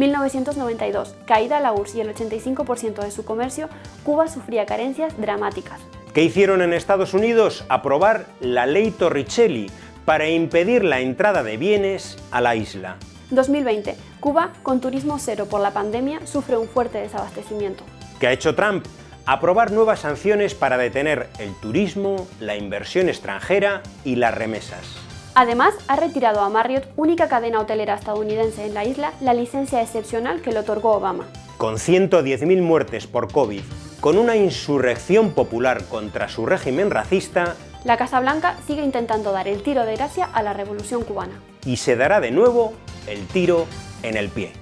1992, caída la URSS y el 85% de su comercio, Cuba sufría carencias dramáticas. ¿Qué hicieron en Estados Unidos? Aprobar la ley Torricelli para impedir la entrada de bienes a la isla. 2020. Cuba, con turismo cero por la pandemia, sufre un fuerte desabastecimiento. ¿Qué ha hecho Trump? Aprobar nuevas sanciones para detener el turismo, la inversión extranjera y las remesas. Además, ha retirado a Marriott, única cadena hotelera estadounidense en la isla, la licencia excepcional que le otorgó Obama. Con 110.000 muertes por COVID, con una insurrección popular contra su régimen racista, la Casa Blanca sigue intentando dar el tiro de gracia a la revolución cubana. Y se dará de nuevo el tiro en el pie.